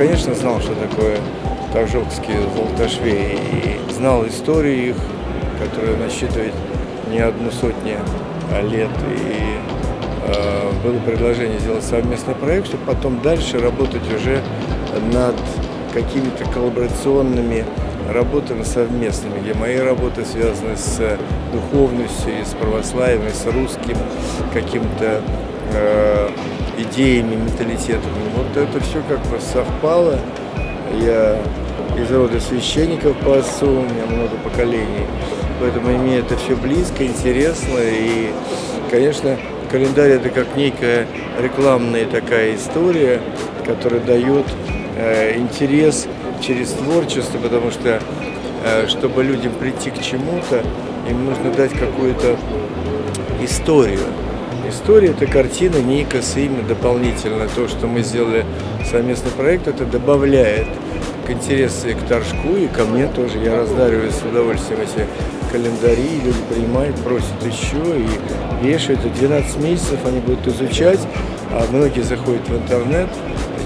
конечно, знал, что такое Торжокские золотошвеи, и знал историю их, которая насчитывает не одну сотню лет. И э, было предложение сделать совместный проект, чтобы потом дальше работать уже над какими-то коллаборационными работами совместными, где мои работы связаны с духовностью, с православием, с русским каким-то э, идеями, менталитетом. Вот это все как бы совпало. Я из рода священников по отцу, у меня много поколений. Поэтому мне это все близко, интересно. И, конечно, календарь это как некая рекламная такая история, которая дает э, интерес через творчество, потому что, э, чтобы людям прийти к чему-то, им нужно дать какую-то историю. История – это картина, Никас, имя дополнительно. То, что мы сделали совместный проект, это добавляет к интересу и к Торжку, и ко мне тоже. Я раздариваю с удовольствием эти календари, люди принимают, просят еще и вешают. И 12 месяцев они будут изучать, а многие заходят в интернет,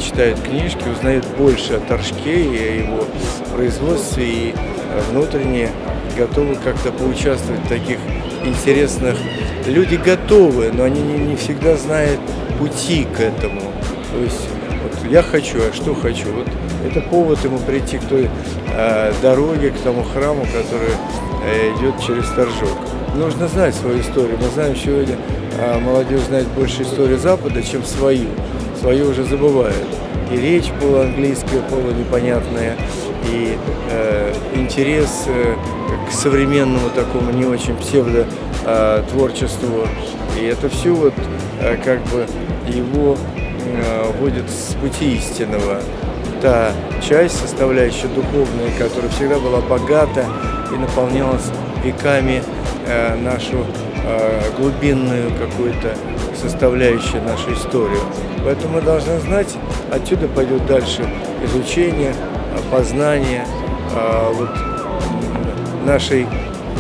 читают книжки, узнают больше о Торжке и о его производстве, и внутренне готовы как-то поучаствовать в таких интересных. Люди готовы, но они не, не всегда знают пути к этому. То есть вот я хочу, а что хочу? Вот это повод ему прийти к той э, дороге, к тому храму, который э, идет через Торжок. Нужно знать свою историю. Мы знаем сегодня, э, молодежь знает больше историю Запада, чем свою. Свою уже забывают. И речь полуанглийская, полунепонятная, и э, интерес э, к современному такому не очень псевдо э. И это все вот э, как бы его э, с пути истинного. Та часть, составляющая духовная, которая всегда была богата и наполнялась веками нашу э, глубинную какую-то составляющую нашу историю. Поэтому мы должны знать, отсюда пойдет дальше изучение, познание э, вот, нашей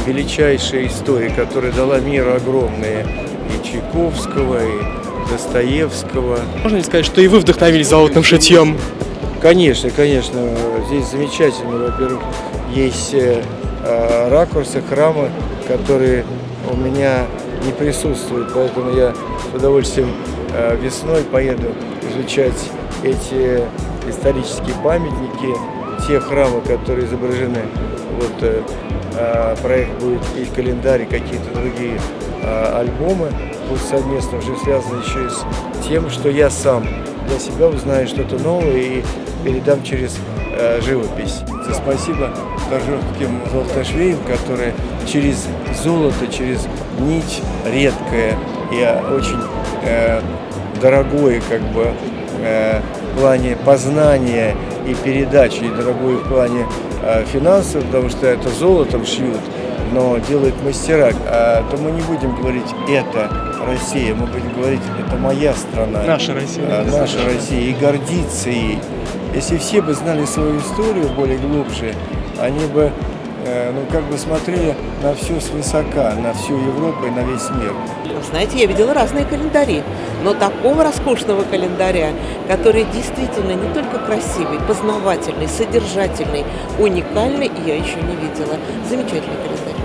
величайшей истории, которая дала миру огромные и Чайковского, и Достоевского. Можно ли сказать, что и вы вдохновились золотым шитьем? Конечно, конечно. Здесь замечательно. Во-первых, есть э, ракурсы храма, которые у меня не присутствуют. Поэтому я с удовольствием э, весной поеду изучать эти исторические памятники, те храмы, которые изображены. Вот э, проект будет и календарь, и какие-то другие альбомы будут совместно уже связаны еще и с тем, что я сам для себя узнаю что-то новое и передам через э, живопись. Спасибо торжокским золотошвеям, которые через золото, через нить редкое и очень э, дорогое как бы э, в плане познания и передачи, и дорогое в плане э, финансов, потому что это золотом шьют, но делают мастера, а, то мы не будем говорить «это Россия», мы будем говорить «это моя страна». Наша Россия. А, наша Россия, и гордиться ей. Если все бы знали свою историю более глубже, они бы э, ну, как бы смотрели на все свысока, на всю Европу и на весь мир. Знаете, я видела разные календари, но такого роскошного календаря, который действительно не только красивый, познавательный, содержательный, уникальный, я еще не видела. Замечательный календарь.